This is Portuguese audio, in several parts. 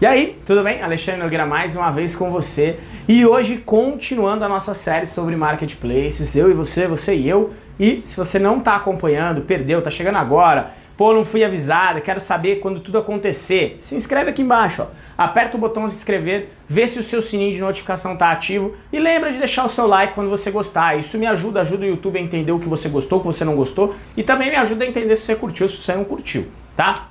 E aí, tudo bem? Alexandre Nogueira mais uma vez com você e hoje continuando a nossa série sobre marketplaces, eu e você, você e eu. E se você não está acompanhando, perdeu, está chegando agora, pô, não fui avisado, quero saber quando tudo acontecer, se inscreve aqui embaixo, ó. aperta o botão de se inscrever, vê se o seu sininho de notificação está ativo e lembra de deixar o seu like quando você gostar, isso me ajuda, ajuda o YouTube a entender o que você gostou, o que você não gostou e também me ajuda a entender se você curtiu, se você não curtiu, tá?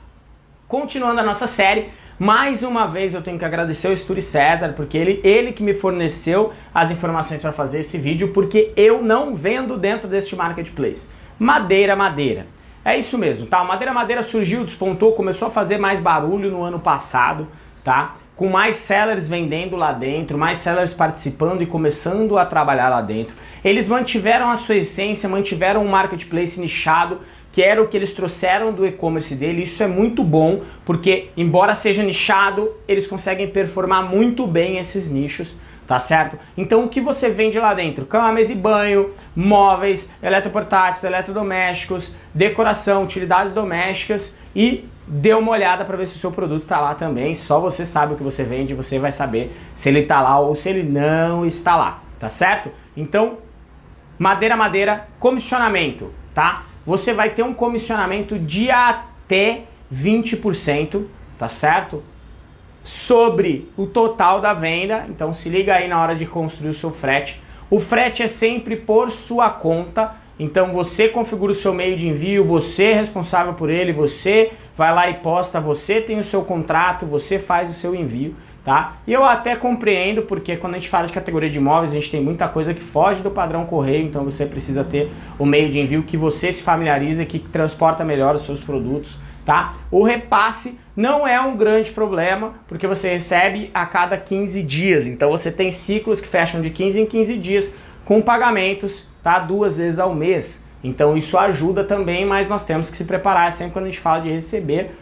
Continuando a nossa série, mais uma vez eu tenho que agradecer ao Estúdio César, porque ele, ele que me forneceu as informações para fazer esse vídeo, porque eu não vendo dentro deste marketplace. Madeira, madeira. É isso mesmo, tá? Madeira, madeira surgiu, despontou, começou a fazer mais barulho no ano passado, tá? Com mais sellers vendendo lá dentro, mais sellers participando e começando a trabalhar lá dentro. Eles mantiveram a sua essência, mantiveram um marketplace nichado, que era o que eles trouxeram do e-commerce dele. Isso é muito bom, porque embora seja nichado, eles conseguem performar muito bem esses nichos, tá certo? Então o que você vende lá dentro? Cama, mesa e banho, móveis, eletroportáteis, eletrodomésticos, decoração, utilidades domésticas e dê uma olhada para ver se o seu produto está lá também. Só você sabe o que você vende, você vai saber se ele está lá ou se ele não está lá, tá certo? Então, madeira, madeira, comissionamento, tá? você vai ter um comissionamento de até 20%, tá certo? Sobre o total da venda, então se liga aí na hora de construir o seu frete. O frete é sempre por sua conta, então você configura o seu meio de envio, você é responsável por ele, você vai lá e posta, você tem o seu contrato, você faz o seu envio tá? E eu até compreendo porque quando a gente fala de categoria de imóveis, a gente tem muita coisa que foge do padrão correio, então você precisa ter o meio de envio que você se familiariza, que transporta melhor os seus produtos, tá? O repasse não é um grande problema, porque você recebe a cada 15 dias, então você tem ciclos que fecham de 15 em 15 dias com pagamentos, tá? Duas vezes ao mês. Então isso ajuda também, mas nós temos que se preparar sempre quando a gente fala de receber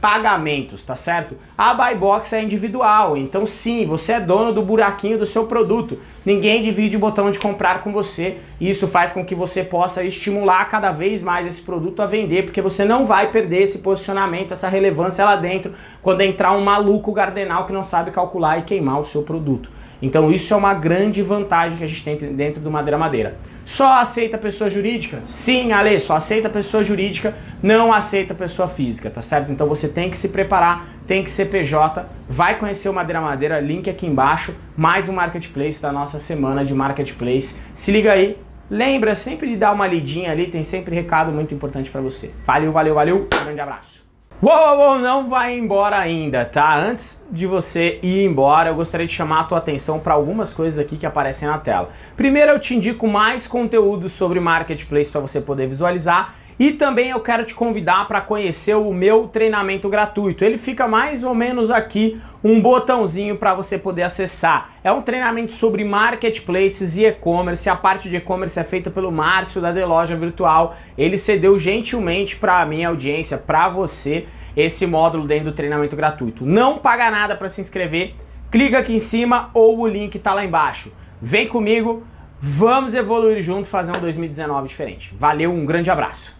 pagamentos, tá certo? A buy box é individual, então sim, você é dono do buraquinho do seu produto. Ninguém divide o botão de comprar com você. Isso faz com que você possa estimular cada vez mais esse produto a vender, porque você não vai perder esse posicionamento, essa relevância lá dentro, quando entrar um maluco gardenal que não sabe calcular e queimar o seu produto. Então isso é uma grande vantagem que a gente tem dentro do Madeira Madeira. Só aceita pessoa jurídica? Sim, Ale, só aceita pessoa jurídica, não aceita pessoa física, tá certo? Então você tem que se preparar, tem que ser PJ, vai conhecer o Madeira Madeira, link aqui embaixo, mais um marketplace da nossa semana de marketplace. Se liga aí, lembra sempre de dar uma lidinha ali, tem sempre recado muito importante para você. Valeu, valeu, valeu, grande abraço. Uou, uou, não vai embora ainda, tá? Antes de você ir embora, eu gostaria de chamar a tua atenção para algumas coisas aqui que aparecem na tela. Primeiro, eu te indico mais conteúdo sobre Marketplace para você poder visualizar e também eu quero te convidar para conhecer o meu treinamento gratuito. Ele fica mais ou menos aqui, um botãozinho para você poder acessar. É um treinamento sobre marketplaces e e-commerce. A parte de e-commerce é feita pelo Márcio da The Loja Virtual. Ele cedeu gentilmente para a minha audiência, para você, esse módulo dentro do treinamento gratuito. Não paga nada para se inscrever. Clica aqui em cima ou o link está lá embaixo. Vem comigo, vamos evoluir junto, fazer um 2019 diferente. Valeu, um grande abraço.